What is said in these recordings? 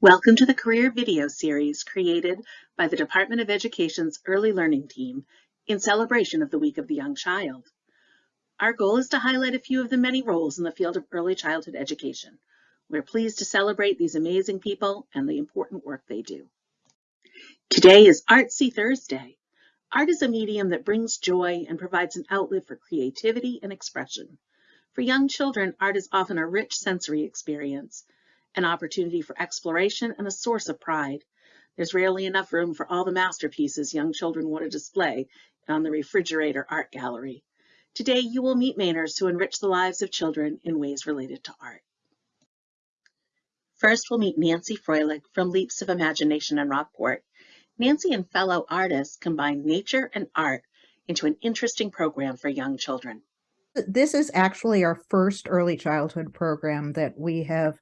Welcome to the career video series created by the Department of Education's Early Learning Team in celebration of the Week of the Young Child. Our goal is to highlight a few of the many roles in the field of early childhood education. We're pleased to celebrate these amazing people and the important work they do. Today is Artsy Thursday. Art is a medium that brings joy and provides an outlet for creativity and expression. For young children, art is often a rich sensory experience, an opportunity for exploration and a source of pride. There's rarely enough room for all the masterpieces young children want to display on the refrigerator art gallery. Today, you will meet Mainers who enrich the lives of children in ways related to art. First, we'll meet Nancy Froelich from Leaps of Imagination in Rockport. Nancy and fellow artists combine nature and art into an interesting program for young children. This is actually our first early childhood program that we have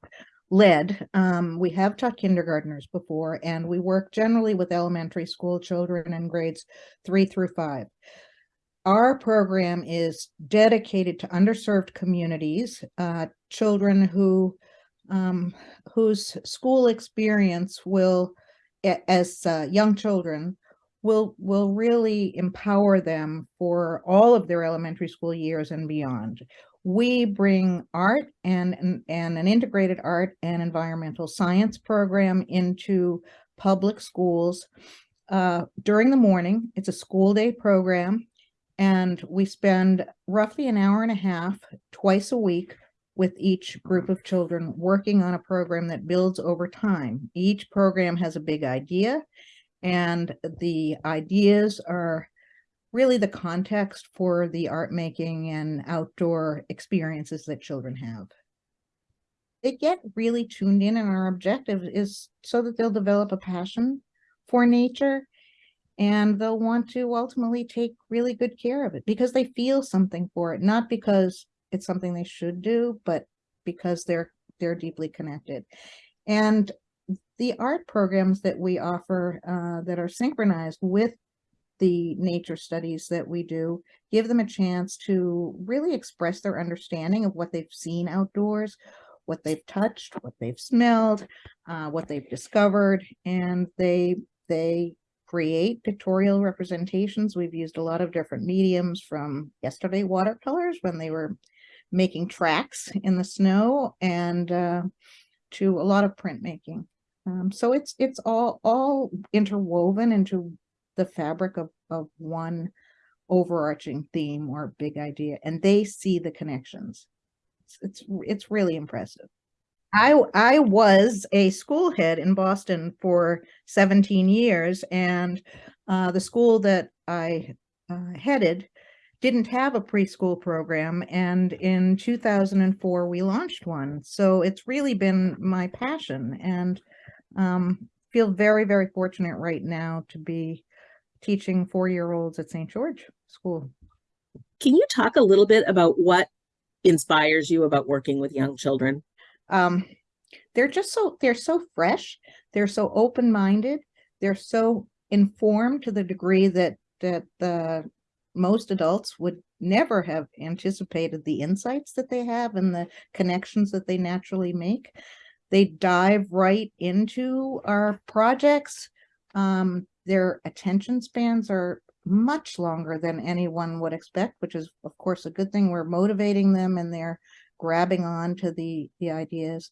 led. Um, we have taught kindergarteners before, and we work generally with elementary school children in grades three through five. Our program is dedicated to underserved communities, uh, children who um, whose school experience will, as uh, young children, will will really empower them for all of their elementary school years and beyond. We bring art and, and, an integrated art and environmental science program into public schools uh, during the morning. It's a school day program and we spend roughly an hour and a half twice a week with each group of children working on a program that builds over time. Each program has a big idea and the ideas are really the context for the art making and outdoor experiences that children have. They get really tuned in and our objective is so that they'll develop a passion for nature and they'll want to ultimately take really good care of it because they feel something for it, not because it's something they should do, but because they're they're deeply connected. And the art programs that we offer uh, that are synchronized with the nature studies that we do give them a chance to really express their understanding of what they've seen outdoors, what they've touched, what they've smelled, uh, what they've discovered, and they they create pictorial representations. We've used a lot of different mediums from yesterday watercolors when they were making tracks in the snow and uh, to a lot of printmaking. Um, so it's it's all all interwoven into the fabric of, of one overarching theme or big idea, and they see the connections. It's it's, it's really impressive. I I was a school head in Boston for 17 years, and uh, the school that I uh, headed didn't have a preschool program and in 2004 we launched one so it's really been my passion and um, feel very very fortunate right now to be teaching four-year-olds at St. George School. Can you talk a little bit about what inspires you about working with young children? Um, they're just so they're so fresh, they're so open-minded, they're so informed to the degree that that the most adults would never have anticipated the insights that they have and the connections that they naturally make. They dive right into our projects. Um, their attention spans are much longer than anyone would expect, which is of course a good thing. We're motivating them and they're grabbing on to the, the ideas.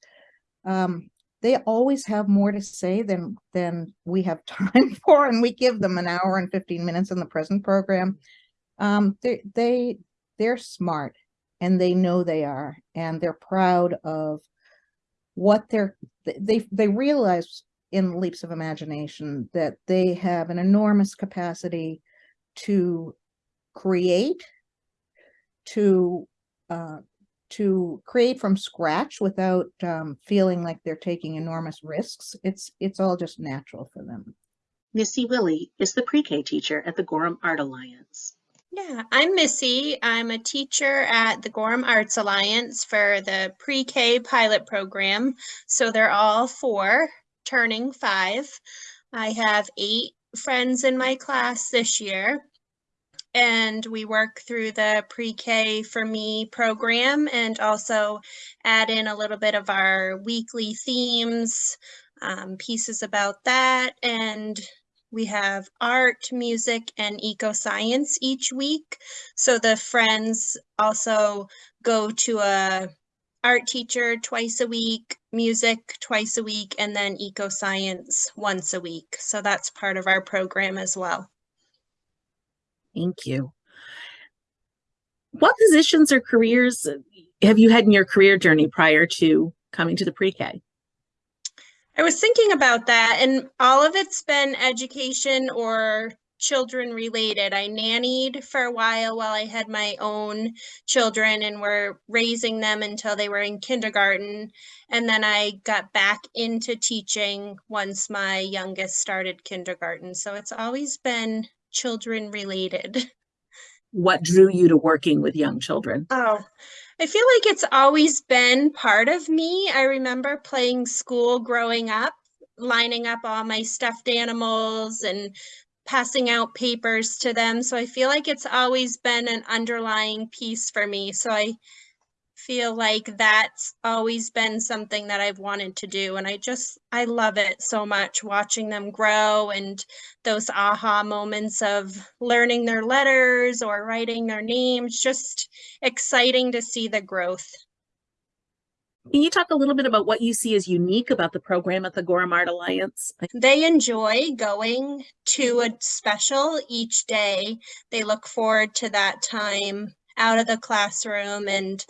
Um, they always have more to say than than we have time for and we give them an hour and 15 minutes in the present program um, they, they, they're smart and they know they are, and they're proud of what they're, they, they realize in leaps of imagination that they have an enormous capacity to create, to, uh, to create from scratch without um, feeling like they're taking enormous risks. It's, it's all just natural for them. Missy Willie is the pre-K teacher at the Gorham Art Alliance. Yeah, I'm Missy. I'm a teacher at the Gorham Arts Alliance for the pre-K pilot program. So they're all four, turning five. I have eight friends in my class this year. And we work through the pre-K for me program and also add in a little bit of our weekly themes um, pieces about that. And we have art, music, and eco science each week. So the friends also go to a art teacher twice a week, music twice a week, and then eco science once a week. So that's part of our program as well. Thank you. What positions or careers have you had in your career journey prior to coming to the pre-K? I was thinking about that, and all of it's been education or children related. I nannied for a while while I had my own children and were raising them until they were in kindergarten. And then I got back into teaching once my youngest started kindergarten. So it's always been children related. What drew you to working with young children? Oh, I feel like it's always been part of me. I remember playing school growing up, lining up all my stuffed animals and passing out papers to them. So I feel like it's always been an underlying piece for me. So I feel like that's always been something that I've wanted to do. And I just, I love it so much watching them grow and those aha moments of learning their letters or writing their names, just exciting to see the growth. Can you talk a little bit about what you see as unique about the program at the Gorham Art Alliance? They enjoy going to a special each day. They look forward to that time out of the classroom and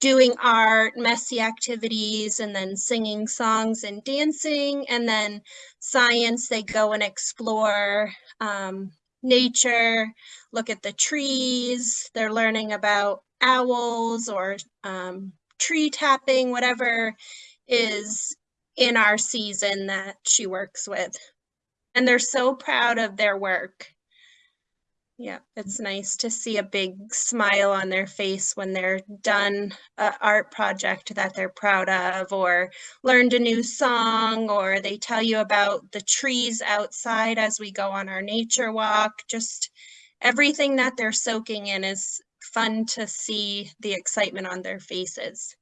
doing art, messy activities, and then singing songs and dancing. And then science, they go and explore um, nature, look at the trees. They're learning about owls or um, tree tapping, whatever is in our season that she works with. And they're so proud of their work. Yeah, it's nice to see a big smile on their face when they're done a art project that they're proud of or learned a new song or they tell you about the trees outside as we go on our nature walk. Just everything that they're soaking in is fun to see the excitement on their faces.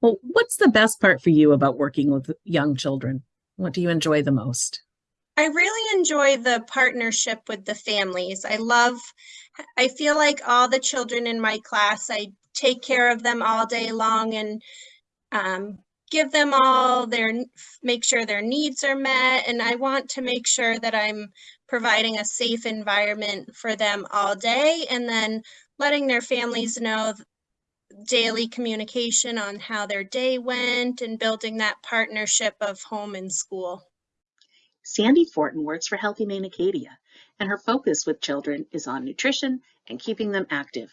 Well, what's the best part for you about working with young children? What do you enjoy the most? I really enjoy the partnership with the families. I love, I feel like all the children in my class, I take care of them all day long and um, give them all their, make sure their needs are met. And I want to make sure that I'm providing a safe environment for them all day and then letting their families know daily communication on how their day went and building that partnership of home and school. Sandy Fortin works for Healthy Maine Acadia, and her focus with children is on nutrition and keeping them active.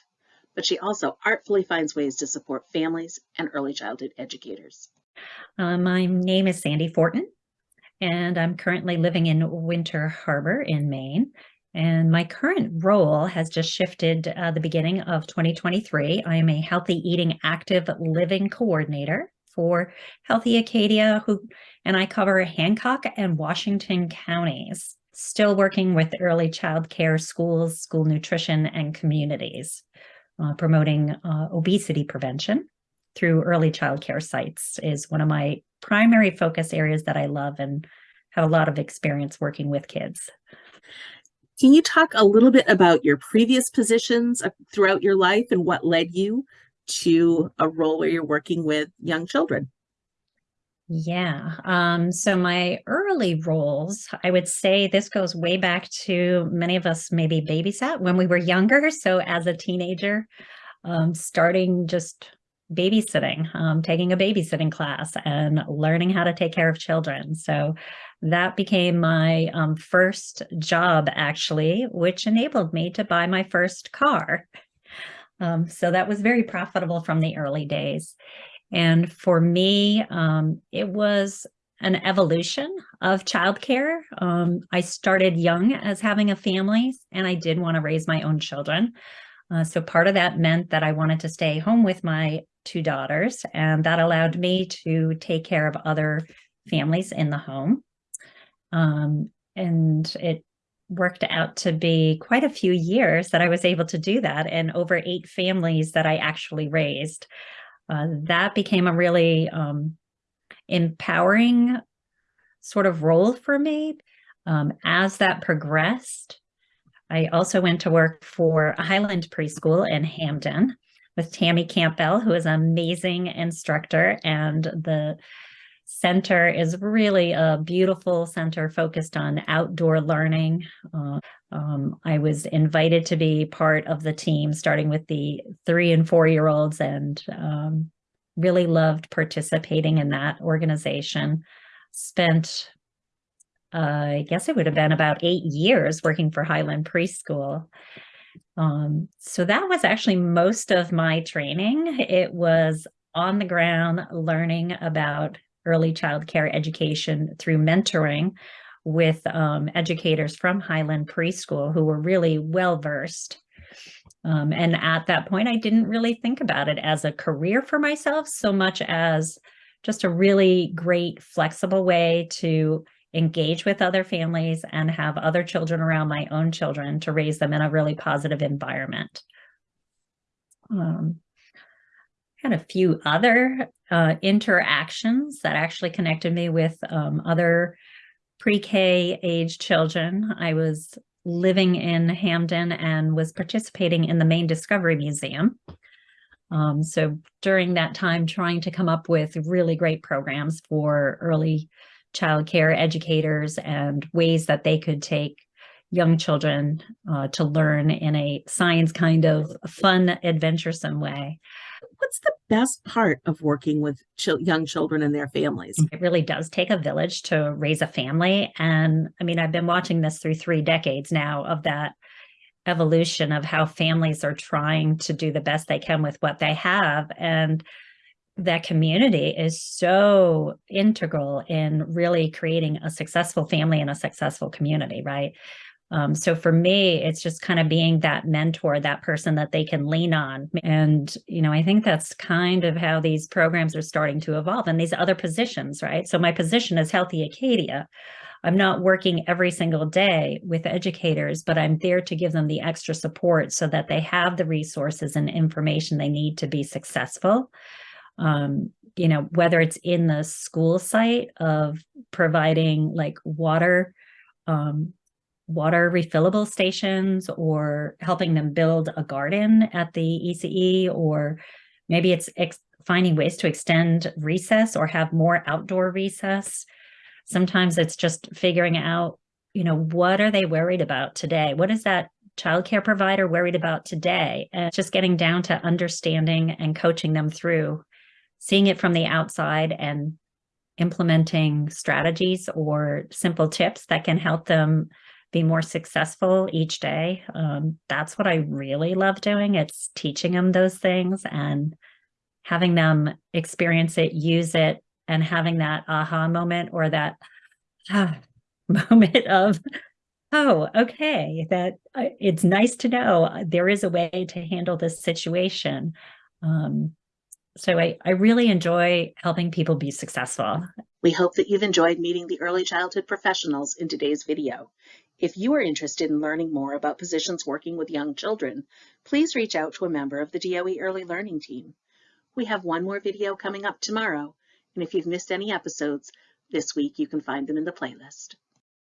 But she also artfully finds ways to support families and early childhood educators. Uh, my name is Sandy Fortin, and I'm currently living in Winter Harbor in Maine. And my current role has just shifted uh, the beginning of 2023. I am a healthy eating active living coordinator for Healthy Acadia, who and I cover Hancock and Washington counties, still working with early child care schools, school nutrition, and communities, uh, promoting uh, obesity prevention through early child care sites is one of my primary focus areas that I love and have a lot of experience working with kids. Can you talk a little bit about your previous positions uh, throughout your life and what led you to a role where you're working with young children? Yeah. Um, so my early roles, I would say this goes way back to many of us maybe babysat when we were younger. So as a teenager, um, starting just babysitting, um, taking a babysitting class and learning how to take care of children. So that became my um, first job actually, which enabled me to buy my first car. Um, so that was very profitable from the early days. And for me, um, it was an evolution of childcare. Um, I started young as having a family and I did want to raise my own children. Uh, so part of that meant that I wanted to stay home with my two daughters and that allowed me to take care of other families in the home. Um, and it worked out to be quite a few years that I was able to do that and over eight families that I actually raised. Uh, that became a really um, empowering sort of role for me. Um, as that progressed, I also went to work for Highland Preschool in Hampden with Tammy Campbell, who is an amazing instructor. And the center is really a beautiful center focused on outdoor learning. Uh, um, I was invited to be part of the team, starting with the three and four year olds, and um, really loved participating in that organization. Spent, uh, I guess it would have been about eight years working for Highland Preschool. Um, so that was actually most of my training. It was on the ground learning about early child care education through mentoring with um, educators from Highland Preschool who were really well versed. Um, and at that point, I didn't really think about it as a career for myself so much as just a really great, flexible way to engage with other families and have other children around my own children to raise them in a really positive environment. Um, had a few other uh, interactions that actually connected me with um, other pre-K age children. I was living in Hampden and was participating in the Maine Discovery Museum. Um, so during that time, trying to come up with really great programs for early child care educators and ways that they could take young children uh, to learn in a science kind of fun, adventuresome way. What's the best part of working with chil- young children and their families? It really does take a village to raise a family. And I mean, I've been watching this through three decades now of that evolution of how families are trying to do the best they can with what they have. And that community is so integral in really creating a successful family and a successful community, right? Um, so for me, it's just kind of being that mentor, that person that they can lean on. And, you know, I think that's kind of how these programs are starting to evolve and these other positions, right? So my position is Healthy Acadia. I'm not working every single day with educators, but I'm there to give them the extra support so that they have the resources and information they need to be successful. Um, you know, whether it's in the school site of providing like water, um, water refillable stations or helping them build a garden at the ECE or maybe it's finding ways to extend recess or have more outdoor recess. Sometimes it's just figuring out, you know, what are they worried about today? What is that childcare provider worried about today? And just getting down to understanding and coaching them through, seeing it from the outside and implementing strategies or simple tips that can help them be more successful each day. Um, that's what I really love doing. It's teaching them those things and having them experience it, use it, and having that aha moment or that ah, moment of, oh, okay, that uh, it's nice to know uh, there is a way to handle this situation. Um, so I, I really enjoy helping people be successful. We hope that you've enjoyed meeting the early childhood professionals in today's video. If you are interested in learning more about positions working with young children, please reach out to a member of the DOE Early Learning Team. We have one more video coming up tomorrow, and if you've missed any episodes this week, you can find them in the playlist.